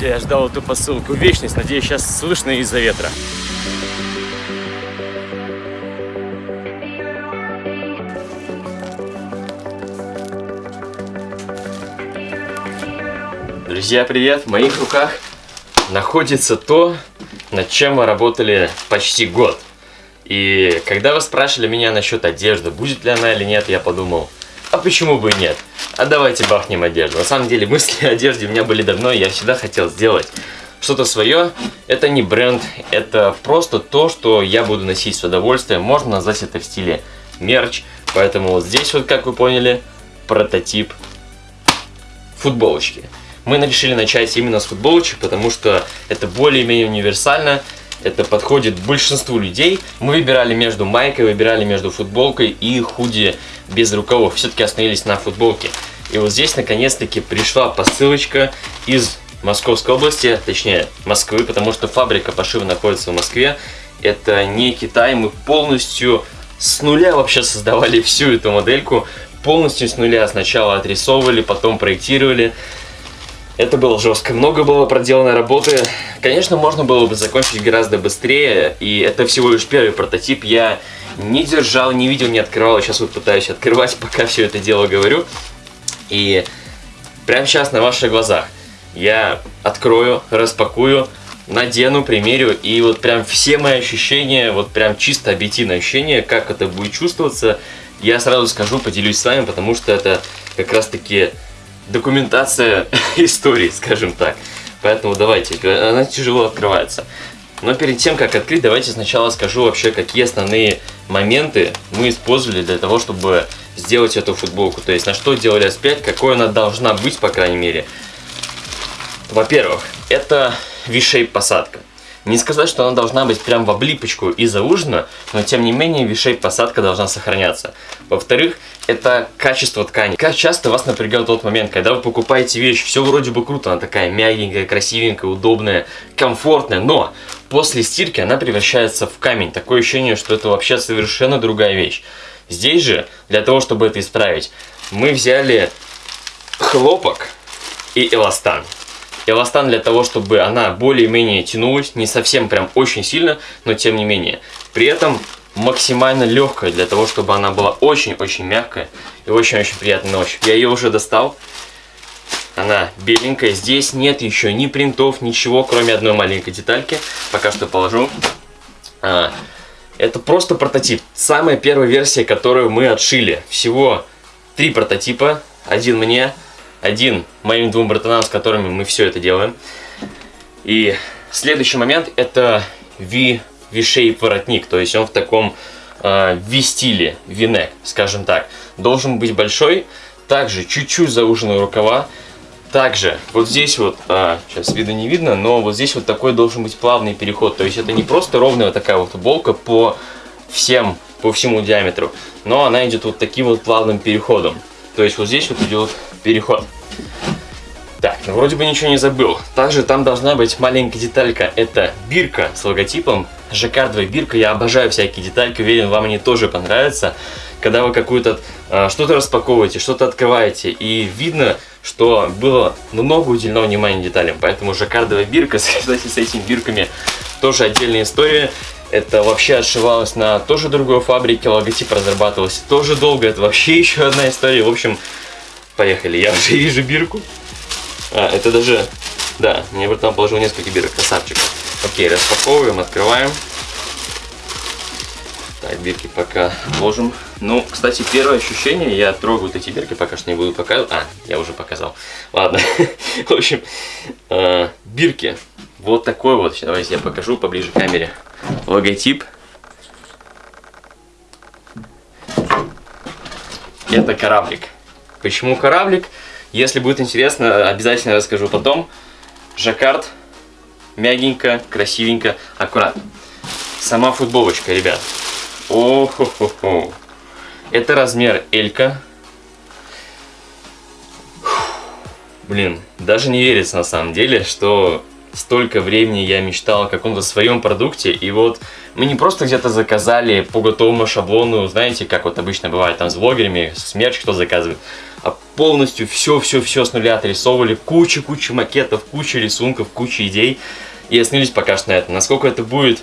Друзья, я ждал эту посылку вечность. Надеюсь, сейчас слышно из-за ветра. Друзья, привет! В моих руках находится то, над чем мы работали почти год. И когда вы спрашивали меня насчет одежды, будет ли она или нет, я подумал, а почему бы и нет? А давайте бахнем одежду. На самом деле мысли о одежде у меня были давно, и я всегда хотел сделать что-то свое. Это не бренд, это просто то, что я буду носить с удовольствием. Можно назвать это в стиле мерч. Поэтому вот здесь вот, как вы поняли, прототип футболочки. Мы решили начать именно с футболочек, потому что это более-менее универсально, это подходит большинству людей. Мы выбирали между майкой, выбирали между футболкой и худи без рукавов. Все-таки остановились на футболке. И вот здесь наконец-таки пришла посылочка из Московской области, точнее Москвы, потому что фабрика пошива находится в Москве. Это не Китай, мы полностью с нуля вообще создавали всю эту модельку. Полностью с нуля сначала отрисовывали, потом проектировали. Это было жестко, много было проделано работы. Конечно, можно было бы закончить гораздо быстрее, и это всего лишь первый прототип. Я не держал, не видел, не открывал, сейчас вот пытаюсь открывать, пока все это дело говорю. И прямо сейчас на ваших глазах я открою, распакую, надену, примерю, и вот прям все мои ощущения, вот прям чисто объективное ощущение, как это будет чувствоваться, я сразу скажу, поделюсь с вами, потому что это как раз таки документация истории, скажем так. Поэтому давайте, она тяжело открывается. Но перед тем, как открыть, давайте сначала скажу вообще, какие основные моменты мы использовали для того, чтобы сделать эту футболку. То есть, на что делали S5, какой она должна быть, по крайней мере. Во-первых, это V-shape посадка. Не сказать, что она должна быть прям в облипочку и заужена, но тем не менее V-shape посадка должна сохраняться. Во-вторых, это качество ткани. Как часто вас напрягает тот момент, когда вы покупаете вещь, все вроде бы круто, она такая мягенькая, красивенькая, удобная, комфортная, но после стирки она превращается в камень. Такое ощущение, что это вообще совершенно другая вещь. Здесь же, для того, чтобы это исправить, мы взяли хлопок и эластан. Эластан для того, чтобы она более-менее тянулась, не совсем прям очень сильно, но тем не менее. При этом максимально легкая, для того, чтобы она была очень-очень мягкая и очень-очень приятная на ощупь. Я ее уже достал. Она беленькая. Здесь нет еще ни принтов, ничего, кроме одной маленькой детальки. Пока что положу. А, это просто прототип. Самая первая версия, которую мы отшили. Всего три прототипа. Один мне, один моим двум братанам, с которыми мы все это делаем. И следующий момент это V V-shape воротник, то есть он в таком э, V-стиле, V-neck, скажем так. Должен быть большой, также чуть-чуть зауженные рукава, также вот здесь вот, а, сейчас видно не видно, но вот здесь вот такой должен быть плавный переход, то есть это не просто ровная вот такая вот футболка по всем, по всему диаметру, но она идет вот таким вот плавным переходом. То есть вот здесь вот идет переход. Так, ну вроде бы ничего не забыл. Также там должна быть маленькая деталька. Это бирка с логотипом. Жаккардовая бирка. Я обожаю всякие детальки. Уверен, вам они тоже понравятся. Когда вы какую-то э, что-то распаковываете, что-то открываете. И видно, что было много уделено внимания деталям. Поэтому жаккардовая бирка, кстати, с этими бирками тоже отдельная история. Это вообще отшивалось на тоже другой фабрике, логотип разрабатывался тоже долго. Это вообще еще одна история. В общем, поехали. Я уже вижу бирку. А, это даже... Да, мне братан положил несколько бирок, красавчик. Окей, распаковываем, открываем. Так, бирки пока ложим. Ну, кстати, первое ощущение, я трогаю вот эти бирки, пока что не буду показывать. А, я уже показал. Ладно. В общем, э, бирки. Вот такой вот. Давайте я покажу поближе к камере. Логотип. Это кораблик. Почему кораблик? Если будет интересно, обязательно расскажу потом. Жаккард. Мягенько, красивенько, аккуратно. Сама футболочка, ребят. о хо хо хо Это размер Элька. Блин, даже не верится на самом деле, что столько времени я мечтал о каком-то своем продукте, и вот мы не просто где-то заказали по готовому шаблону, знаете, как вот обычно бывает там с блогерами, смерч кто заказывает, полностью все-все-все с нуля отрисовывали, куча-куча макетов, куча рисунков, куча идей, и остановились пока что на этом. Насколько это будет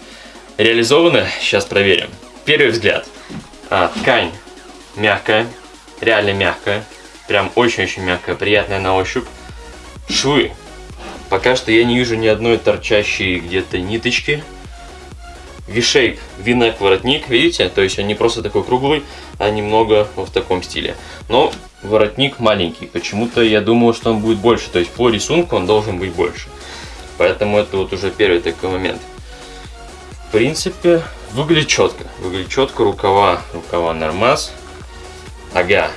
реализовано, сейчас проверим. Первый взгляд. А, ткань мягкая, реально мягкая, прям очень-очень мягкая, приятная на ощупь. Швы. Пока что я не вижу ни одной торчащей где-то ниточки. V-shape, V-neck воротник, видите? То есть он не просто такой круглый, а немного в таком стиле. Но воротник маленький. Почему-то я думал, что он будет больше. То есть по рисунку он должен быть больше. Поэтому это вот уже первый такой момент. В принципе, выглядит четко. Выглядит четко. Рукава, рукава нормас. Ага,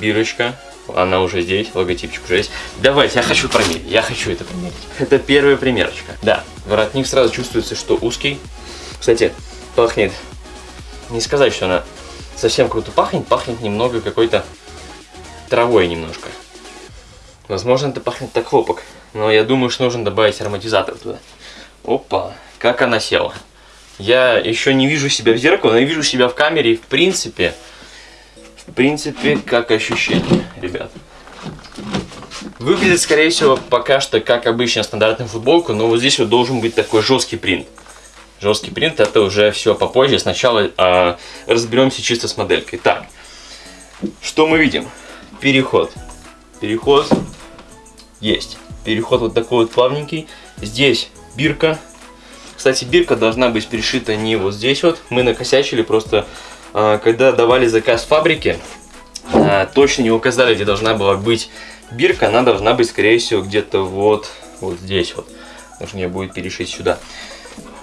бирочка. Она уже здесь, логотипчик уже есть. Давайте, я хочу промерить. Я хочу это промерить. Это первая примерочка. Да, воротник сразу чувствуется, что узкий. Кстати, пахнет, не сказать, что она совсем круто пахнет, пахнет немного какой-то травой немножко. Возможно, это пахнет так хлопок, но я думаю, что нужно добавить ароматизатор туда. Опа, как она села. Я еще не вижу себя в зеркало, но я вижу себя в камере, и в принципе, в принципе, как ощущение, ребят. Выглядит, скорее всего, пока что как обычная стандартная футболка, но вот здесь вот должен быть такой жесткий принт. Жесткий принт это уже все попозже. Сначала э, разберемся чисто с моделькой. Так, что мы видим? Переход. Переход есть. Переход вот такой вот плавненький. Здесь бирка. Кстати, бирка должна быть перешита не вот здесь вот. Мы накосячили просто, э, когда давали заказ фабрике, э, точно не указали, где должна была быть бирка. Она должна быть, скорее всего, где-то вот, вот здесь вот. Нужно ее будет перешить сюда.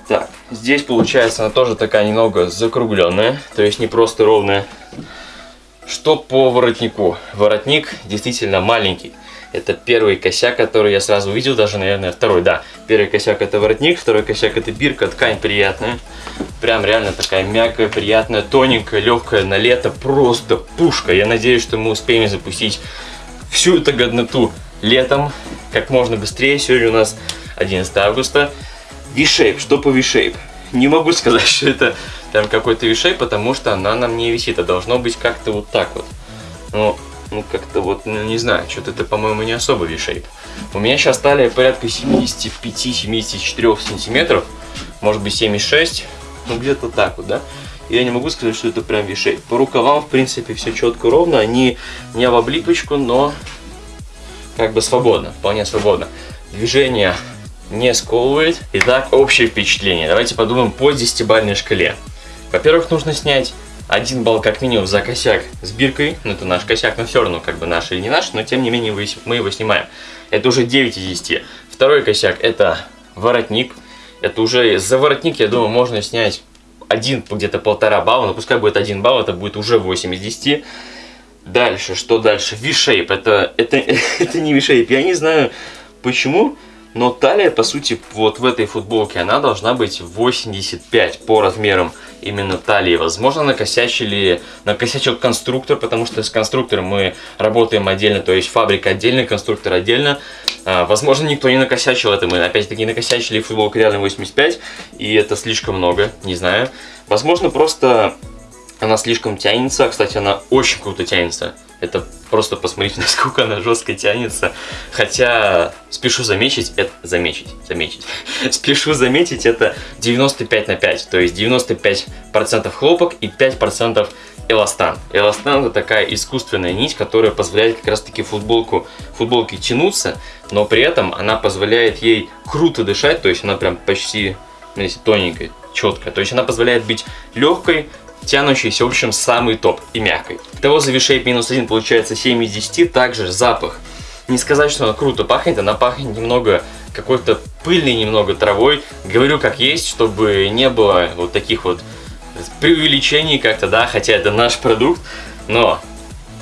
Так, здесь получается она тоже такая немного закругленная, то есть не просто ровная. Что по воротнику? Воротник действительно маленький. Это первый косяк, который я сразу увидел, даже, наверное, второй, да. Первый косяк это воротник, второй косяк это бирка, ткань приятная. Прям реально такая мягкая, приятная, тоненькая, легкая на лето, просто пушка. Я надеюсь, что мы успеем запустить всю эту годноту летом, как можно быстрее. Сегодня у нас 11 августа. V-shape. Что по V-shape? Не могу сказать, что это там какой-то V-shape, потому что она на мне висит. А должно быть как-то вот так вот. Ну, ну как-то вот, ну, не знаю, что-то это, по-моему, не особо V-shape. У меня сейчас талия порядка 75-74 сантиметров. Может быть 76. Ну, где-то так вот, да? Я не могу сказать, что это прям V-shape. По рукавам, в принципе, все четко ровно. Они не в облипочку, но как бы свободно, вполне свободно. Движение не сковывает. Итак, общее впечатление. Давайте подумаем по 10-бальной шкале. Во-первых, нужно снять один балл как минимум за косяк с биркой. Ну, это наш косяк, но все равно, как бы наш или не наш, но тем не менее мы его снимаем. Это уже 9 из 10. Второй косяк это воротник. Это уже за воротник, я думаю, можно снять один, где-то полтора балла, но пускай будет один балл, это будет уже 8 из 10. Дальше, что дальше? V-shape, это, это, это не V-shape, я не знаю почему, но талия, по сути, вот в этой футболке, она должна быть 85 по размерам именно талии. Возможно, накосячили, накосячил конструктор, потому что с конструктором мы работаем отдельно, то есть фабрика отдельно, конструктор отдельно. А, возможно, никто не накосячил это, мы опять-таки накосячили футболку реально 85, и это слишком много, не знаю. Возможно, просто она слишком тянется, кстати, она очень круто тянется. Это просто посмотрите, насколько она жестко тянется. Хотя, спешу заметить, это... Заметить, заметить. спешу заметить, это 95 на 5. То есть 95% хлопок и 5% эластан. Эластан это такая искусственная нить, которая позволяет как раз таки футболку, футболке тянуться, но при этом она позволяет ей круто дышать, то есть она прям почти, ну, тоненькая, четкая. То есть она позволяет быть легкой, тянущейся, в общем, самый топ и мягкой. Того за V-Shape минус 1 получается 7 из 10, также запах. Не сказать, что она круто пахнет, она пахнет немного какой-то пыльной, немного травой. Говорю как есть, чтобы не было вот таких вот преувеличений как-то, да, хотя это наш продукт, но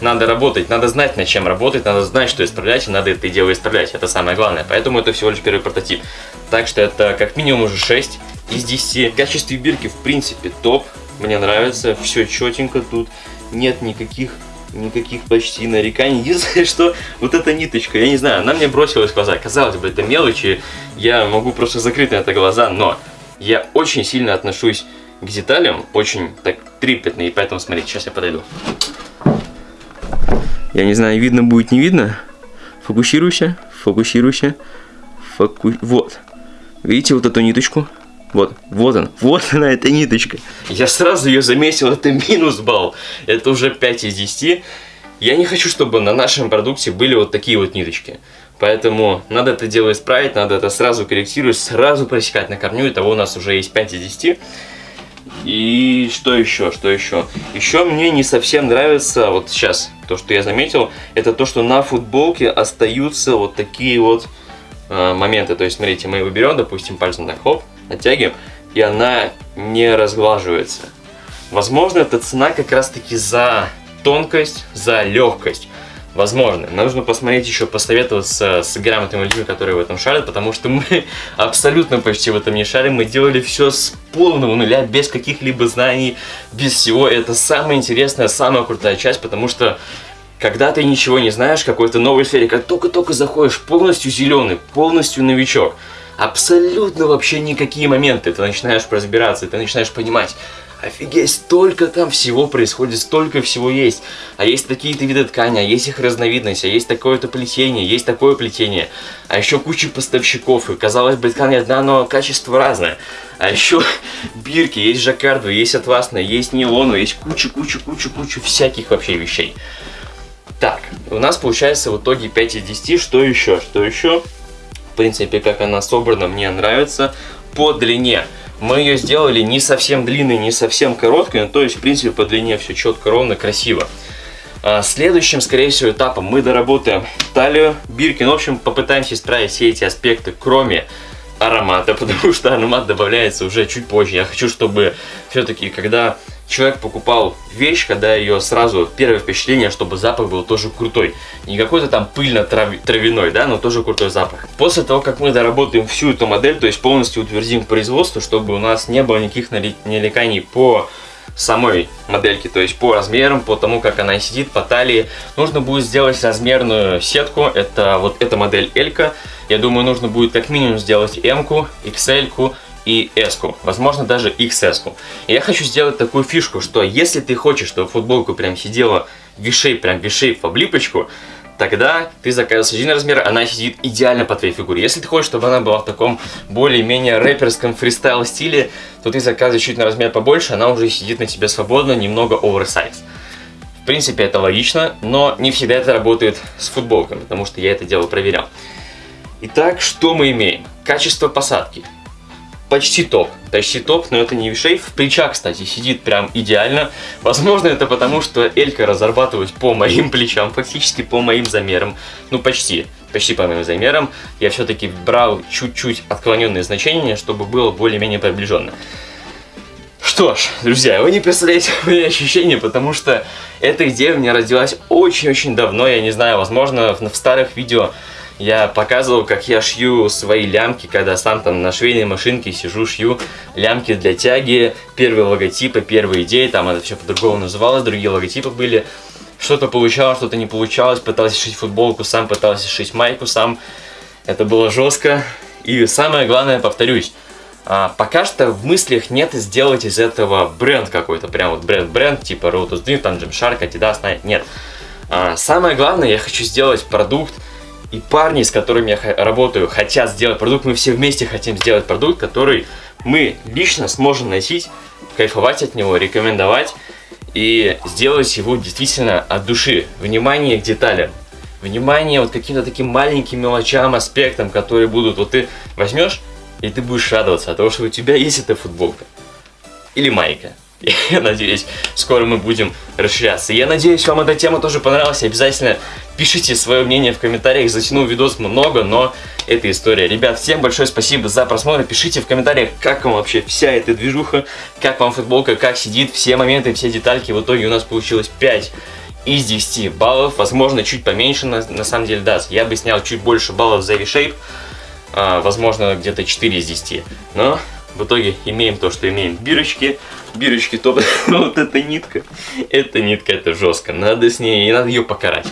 надо работать, надо знать, над чем работать, надо знать, что исправлять, и надо это дело исправлять. Это самое главное. Поэтому это всего лишь первый прототип. Так что это как минимум уже 6 из 10. В качестве бирки, в принципе, топ. Мне нравится, все четенько тут, нет никаких никаких почти нареканий. Единственное, что вот эта ниточка, я не знаю, она мне бросилась в глаза. Казалось бы, это мелочи, я могу просто закрыть на это глаза, но я очень сильно отношусь к деталям, очень так трепетно, и поэтому, смотрите, сейчас я подойду. Я не знаю, видно будет, не видно. Фокусируйся, фокусируйся. Фоку... Вот. Видите вот эту ниточку? Вот, вот он, вот она, эта ниточка. Я сразу ее заметил, это минус балл. Это уже 5 из 10. Я не хочу, чтобы на нашем продукте были вот такие вот ниточки. Поэтому надо это дело исправить, надо это сразу корректировать, сразу просекать на корню. Итого у нас уже есть 5 из 10. И что еще, что еще? Еще мне не совсем нравится, вот сейчас, то, что я заметил, это то, что на футболке остаются вот такие вот э, моменты. То есть, смотрите, мы его берем, допустим, пальцем так, хоп, оттягиваем, и она не разглаживается. Возможно, это цена как раз-таки за тонкость, за легкость возможно. Нужно посмотреть еще, посоветоваться с грамотными людьми, которые в этом шарят, потому что мы абсолютно почти в этом не шарим. Мы делали все с полного нуля, без каких-либо знаний, без всего. Это самая интересная, самая крутая часть, потому что когда ты ничего не знаешь, какой-то новой сфере, как только-только заходишь, полностью зеленый, полностью новичок, абсолютно вообще никакие моменты, ты начинаешь разбираться, ты начинаешь понимать, Офигеть, столько там всего происходит, столько всего есть. А есть такие-то виды ткани, а есть их разновидность, а есть такое-то плетение, есть такое плетение. А еще куча поставщиков, и казалось бы ткань одна, но качество разное. А еще бирки, есть жаккарду, есть атласная, есть нейлону, есть куча-куча-куча-куча всяких вообще вещей. Так, у нас получается в итоге 5 из 10. Что еще? Что еще? В принципе, как она собрана, мне нравится. По длине. Мы ее сделали не совсем длинной, не совсем короткой, но то есть, в принципе, по длине все четко, ровно, красиво. А следующим, скорее всего, этапом мы доработаем талию, биркин. В общем, попытаемся исправить все эти аспекты, кроме аромата, потому что аромат добавляется уже чуть позже. Я хочу, чтобы все-таки, когда человек покупал вещь, когда ее сразу, первое впечатление, чтобы запах был тоже крутой. Не какой-то там пыльно-травяной, да, но тоже крутой запах. После того, как мы доработаем всю эту модель, то есть полностью утвердим производство, чтобы у нас не было никаких нареканий по самой модельки, то есть по размерам, по тому, как она сидит, по талии. Нужно будет сделать размерную сетку, это вот эта модель L. -ка. Я думаю, нужно будет как минимум сделать M-ку, XL-ку, и S, -ку, возможно даже XS. -ку. И я хочу сделать такую фишку, что если ты хочешь, чтобы футболку прям сидела V-shape, прям V-shape в облипочку, тогда ты заказываешь один размер, она сидит идеально по твоей фигуре. Если ты хочешь, чтобы она была в таком более-менее рэперском фристайл стиле, то ты заказываешь чуть на размер побольше, она уже сидит на тебе свободно, немного оверсайз. В принципе, это логично, но не всегда это работает с футболками, потому что я это дело проверял. Итак, что мы имеем? Качество посадки почти топ. Почти топ, но это не V-shape. Плеча, кстати, сидит прям идеально. Возможно, это потому, что Элька разрабатывалась по моим плечам, фактически по моим замерам. Ну, почти. Почти по моим замерам. Я все-таки брал чуть-чуть отклоненные значения, чтобы было более-менее приближенно. Что ж, друзья, вы не представляете мои ощущения, потому что эта идея у меня родилась очень-очень давно. Я не знаю, возможно, в старых видео я показывал, как я шью свои лямки, когда сам там на швейной машинке сижу, шью лямки для тяги, первые логотипы, первые идеи, там это все по-другому называлось, другие логотипы были. Что-то получалось, что-то не получалось, пытался шить футболку сам, пытался шить майку сам. Это было жестко. И самое главное, повторюсь, а, пока что в мыслях нет сделать из этого бренд какой-то, прям вот бренд-бренд, типа Rotus Dream, там Gymshark, Adidas, нет. А, самое главное, я хочу сделать продукт, и парни, с которыми я работаю, хотят сделать продукт, мы все вместе хотим сделать продукт, который мы лично сможем носить, кайфовать от него, рекомендовать и сделать его действительно от души. Внимание к деталям. Внимание вот каким-то таким маленьким мелочам, аспектам, которые будут. Вот ты возьмешь, и ты будешь радоваться от того, что у тебя есть эта футболка. Или майка. Я надеюсь, скоро мы будем расширяться. Я надеюсь, вам эта тема тоже понравилась. Обязательно пишите свое мнение в комментариях. Затянул видос много, но это история. Ребят, всем большое спасибо за просмотр. Пишите в комментариях, как вам вообще вся эта движуха, как вам футболка, как сидит, все моменты, все детальки. В итоге у нас получилось 5 из 10 баллов. Возможно, чуть поменьше, на, на самом деле, да. Я бы снял чуть больше баллов за V-Shape. А, возможно, где-то 4 из 10. Но в итоге имеем то, что имеем. Бирочки, бирочки топ. вот эта нитка, эта нитка, это жестко. Надо с ней, надо ее покарать.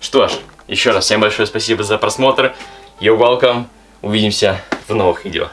Что ж, еще раз всем большое спасибо за просмотр. You're welcome. Увидимся в новых видео.